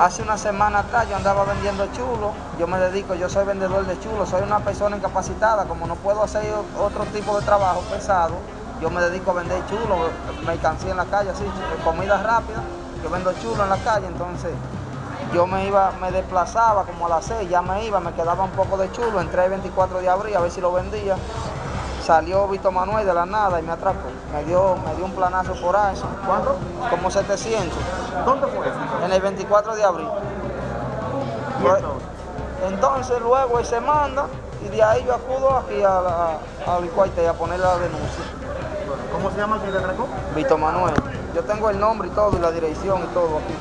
Hace una semana atrás yo andaba vendiendo chulo, yo me dedico, yo soy vendedor de chulo, soy una persona incapacitada, como no puedo hacer otro tipo de trabajo pesado, yo me dedico a vender chulo, mercancía en la calle, así, comida rápida, yo vendo chulo en la calle, entonces yo me iba, me desplazaba como a las 6, ya me iba, me quedaba un poco de chulo, entré el 24 de abril a ver si lo vendía, salió Vito Manuel de la nada y me atracó. Me dio, me dio un planazo por ahí. ¿Cuánto? Como 700. ¿Dónde fue? En el 24 de abril. Pues, entonces luego él se manda y de ahí yo acudo aquí a la, al cuartel a poner la denuncia. ¿Cómo se llama el que le atracó? Vito Manuel. Yo tengo el nombre y todo y la dirección y todo aquí.